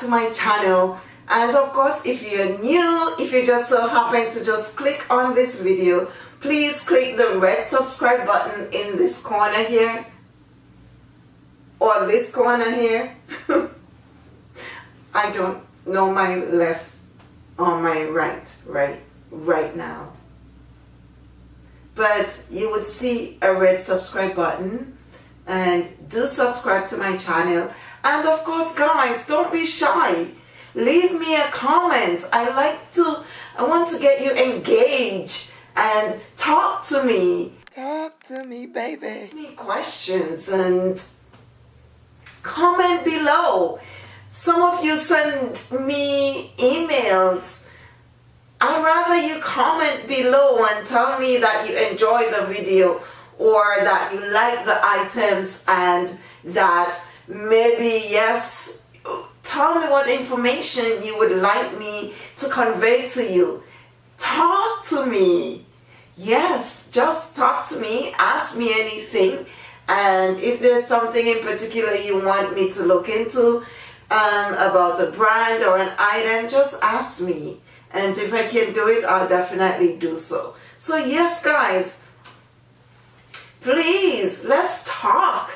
to my channel. And of course if you're new if you just so happen to just click on this video please click the red subscribe button in this corner here. Or this corner here. I don't know my left or my right right right now. But you would see a red subscribe button. And do subscribe to my channel and of course guys don't be shy. Leave me a comment. I like to I want to get you engaged and talk to me. Talk to me baby. Ask me questions and comment below. Some of you send me emails. I'd rather you comment below and tell me that you enjoy the video or that you like the items and that maybe yes. Tell me what information you would like me to convey to you. Talk to me. Yes just talk to me. Ask me anything. And if there's something in particular you want me to look into um, about a brand or an item just ask me. And if I can do it I'll definitely do so. So yes guys. Please let's talk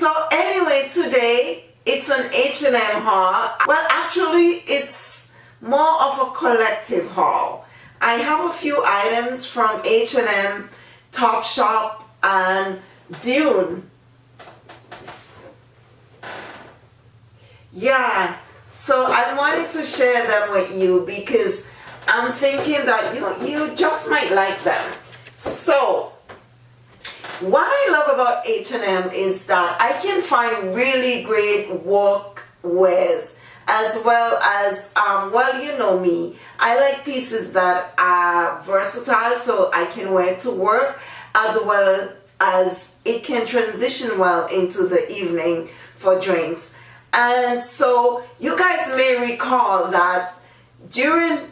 so anyway today it's an H&M haul. Well actually it's more of a collective haul. I have a few items from H&M Topshop and Dune. Yeah so I wanted to share them with you because I'm thinking that you you just might like them. So what I love about H&M is that I can find really great work wears as well as, um, well you know me, I like pieces that are versatile so I can wear to work as well as it can transition well into the evening for drinks. And so you guys may recall that during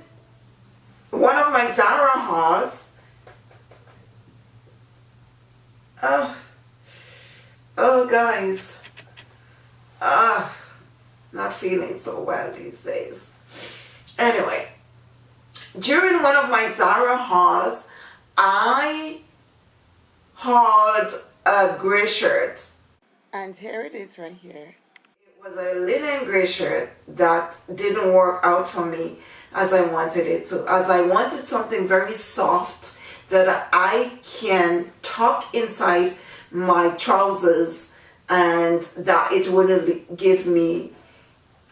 one of my Zara hauls, Oh, oh guys, ah, not feeling so well these days. Anyway, during one of my Zara hauls, I hauled a gray shirt. And here it is right here. It was a linen gray shirt that didn't work out for me as I wanted it to. As I wanted something very soft that I can tuck inside my trousers and that it wouldn't give me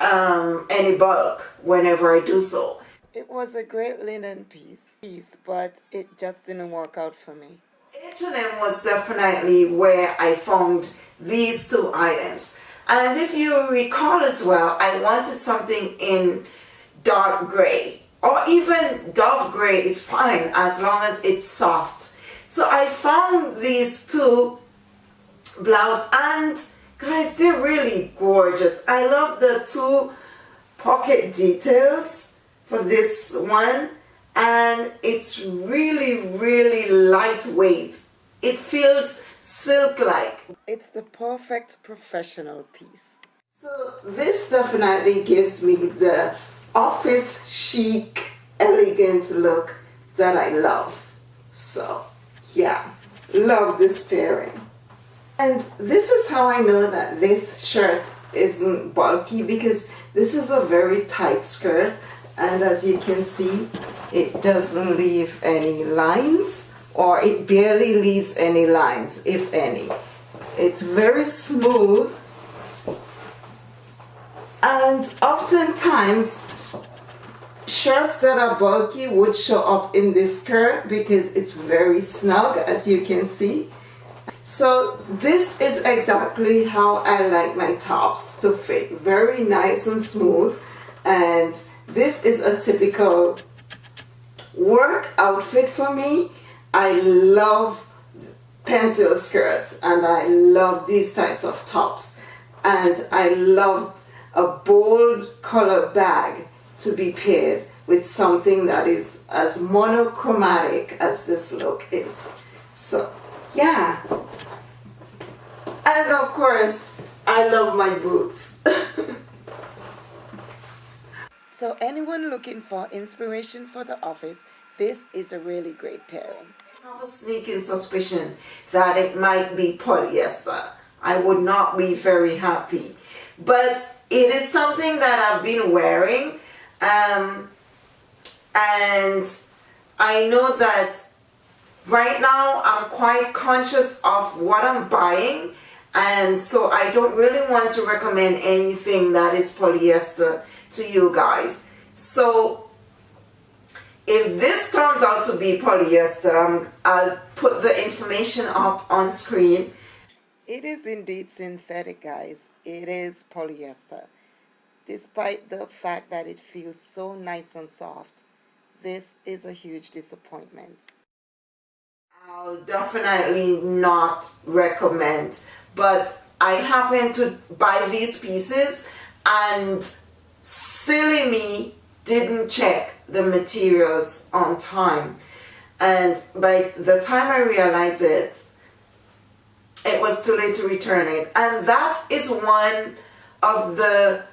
um, any bulk whenever I do so. It was a great linen piece, piece, but it just didn't work out for me. H&M was definitely where I found these two items. And if you recall as well, I wanted something in dark gray or even dove gray is fine as long as it's soft. So I found these two blouse and guys they're really gorgeous. I love the two pocket details for this one. And it's really really lightweight. It feels silk like it's the perfect professional piece. So this definitely gives me the office chic, elegant look that I love. So yeah, love this pairing. And this is how I know that this shirt isn't bulky because this is a very tight skirt and as you can see it doesn't leave any lines or it barely leaves any lines if any. It's very smooth and oftentimes shirts that are bulky would show up in this skirt because it's very snug as you can see. So this is exactly how I like my tops to fit. Very nice and smooth. And this is a typical work outfit for me. I love pencil skirts and I love these types of tops. And I love a bold color bag to be paired with something that is as monochromatic as this look is. So, yeah. And of course, I love my boots. So anyone looking for inspiration for the office, this is a really great pairing. I have a sneaking suspicion that it might be polyester. I would not be very happy. But it is something that I've been wearing um, and I know that right now I'm quite conscious of what I'm buying and so I don't really want to recommend anything that is polyester to you guys. So if this turns out to be polyester, um, I'll put the information up on screen. It is indeed synthetic guys. It is polyester. Despite the fact that it feels so nice and soft, this is a huge disappointment. I'll definitely not recommend but I happened to buy these pieces and silly me didn't check the materials on time. And by the time I realized it it was too late to return it. And that is one of the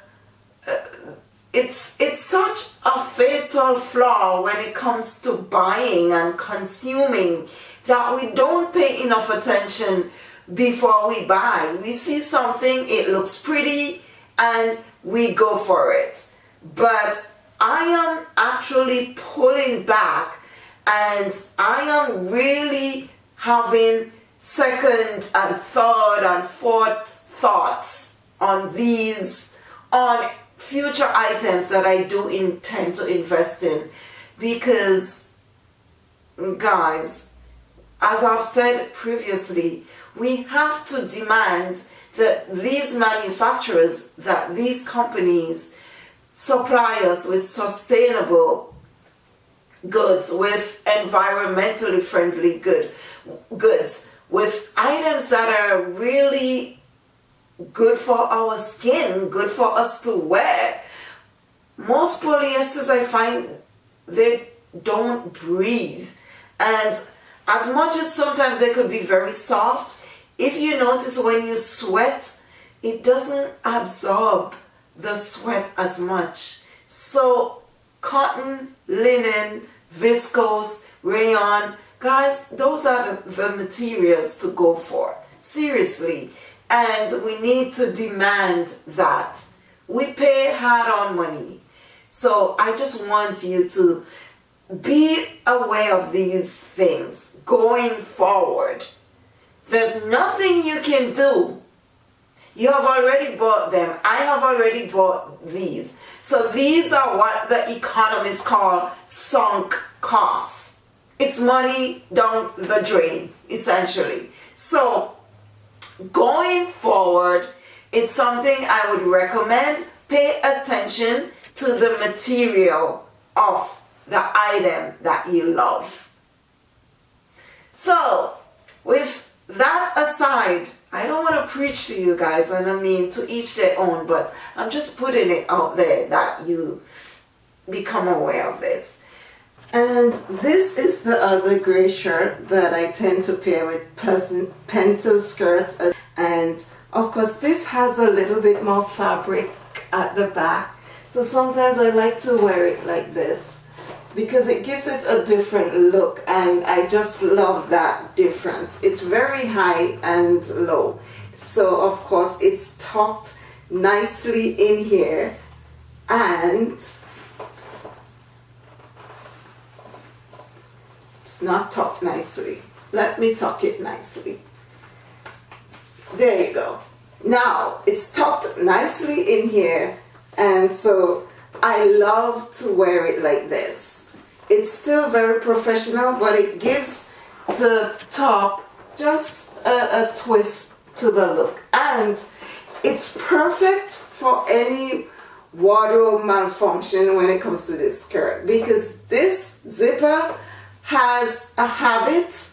it's it's such a fatal flaw when it comes to buying and consuming that we don't pay enough attention before we buy. We see something, it looks pretty, and we go for it. But I am actually pulling back and I am really having second and third and fourth thoughts on these, on future items that I do intend to invest in. Because guys, as I've said previously, we have to demand that these manufacturers, that these companies supply us with sustainable goods, with environmentally friendly good goods, with items that are really good for our skin, good for us to wear. Most polyesters I find they don't breathe and as much as sometimes they could be very soft if you notice when you sweat, it doesn't absorb the sweat as much. So cotton, linen, viscose, rayon, guys, those are the, the materials to go for. Seriously. And we need to demand that. We pay hard-on money. So I just want you to be aware of these things going forward. There's nothing you can do. You have already bought them. I have already bought these. So these are what the economists call sunk costs. It's money down the drain, essentially. So going forward, it's something I would recommend. Pay attention to the material of the item that you love. So with that aside, I don't want to preach to you guys, and I mean to each their own, but I'm just putting it out there that you become aware of this. And this is the other gray shirt that I tend to pair with pencil skirts. And of course, this has a little bit more fabric at the back. So sometimes I like to wear it like this because it gives it a different look and I just love that difference. It's very high and low. So of course it's tucked nicely in here and not tucked nicely. Let me tuck it nicely. There you go. Now it's tucked nicely in here and so I love to wear it like this it's still very professional, but it gives the top just a, a twist to the look. And it's perfect for any wardrobe malfunction when it comes to this skirt because this zipper has a habit,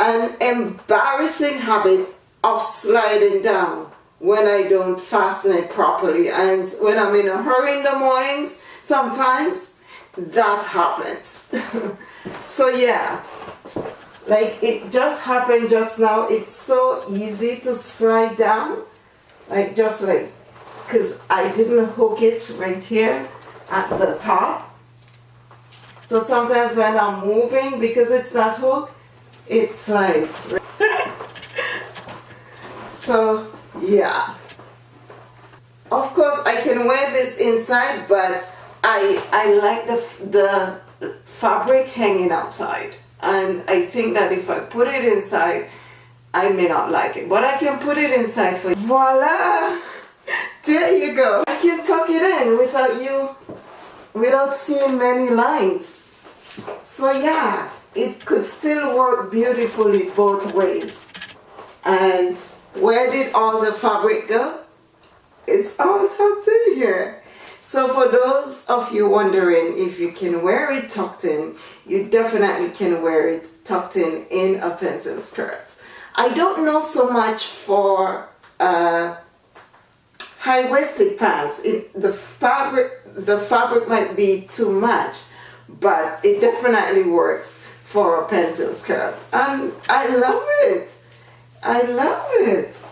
an embarrassing habit of sliding down when I don't fasten it properly. And when I'm in a hurry in the mornings sometimes that happens. So yeah. Like it just happened just now. It's so easy to slide down. Like just like because I didn't hook it right here at the top. So sometimes when I'm moving, because it's not hooked, it slides. so yeah. Of course I can wear this inside, but I, I like the, the fabric hanging outside. And I think that if I put it inside, I may not like it. But I can put it inside for you. Voila! There you go. I can tuck it in without you, without seeing many lines. So yeah, it could still work beautifully both ways. And where did all the fabric go? It's all tucked in here. So for those of you wondering if you can wear it tucked in, you definitely can wear it tucked in in a pencil skirt. I don't know so much for uh, high-waisted pants. It, the fabric the fabric might be too much, but it definitely works for a pencil skirt. And I love it. I love it.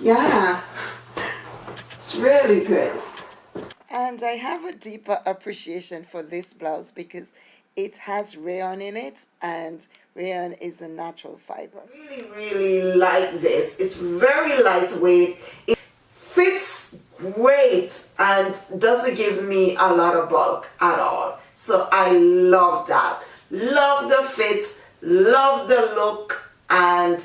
Yeah, it's really great. And I have a deeper appreciation for this blouse because it has rayon in it and rayon is a natural fiber. Really, really like this. It's very lightweight. Great and doesn't give me a lot of bulk at all. So I love that. Love the fit, love the look and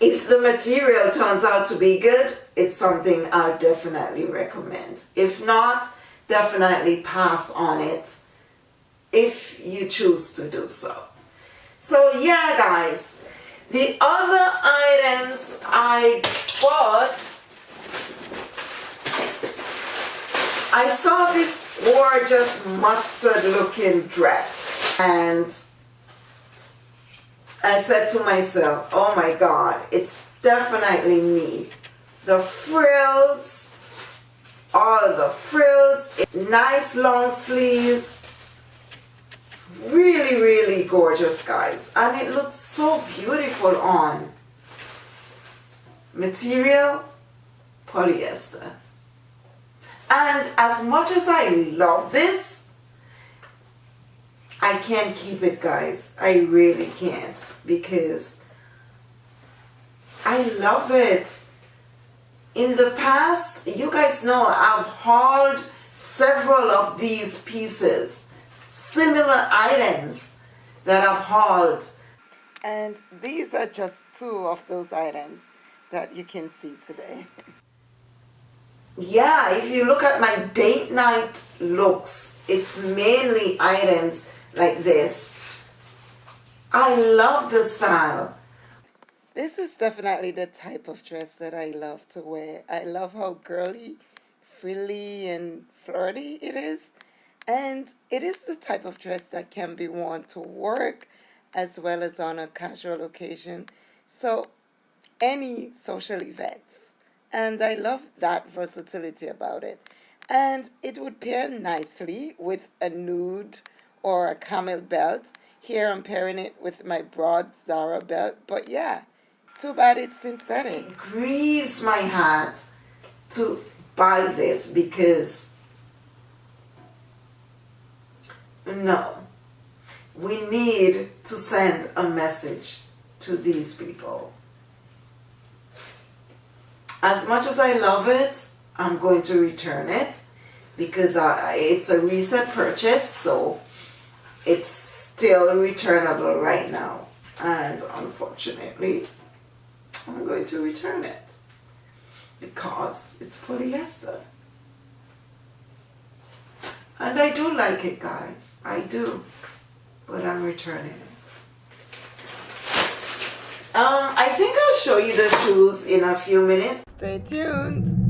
if the material turns out to be good, it's something I definitely recommend. If not, definitely pass on it if you choose to do so. So yeah guys, the other items I bought, I saw this gorgeous mustard looking dress and I said to myself, oh my God, it's definitely me. The frills, all the frills, nice long sleeves, really really gorgeous guys. And it looks so beautiful on material polyester and as much as I love this I can't keep it guys I really can't because I love it in the past you guys know I've hauled several of these pieces similar items that I've hauled. And these are just two of those items that you can see today. yeah, if you look at my date night looks, it's mainly items like this. I love the style. This is definitely the type of dress that I love to wear. I love how girly, frilly, and flirty it is. And it is the type of dress that can be worn to work as well as on a casual occasion. So any social events. And I love that versatility about it. And it would pair nicely with a nude or a camel belt. Here I'm pairing it with my broad Zara belt. But yeah, too bad it's synthetic. It grieves my heart to buy this because No. We need to send a message to these people. As much as I love it, I'm going to return it because it's a recent purchase, so it's still returnable right now. And unfortunately, I'm going to return it because it's polyester. And I do like it, guys. I do. But I'm returning it. Um, I think I'll show you the shoes in a few minutes. Stay tuned.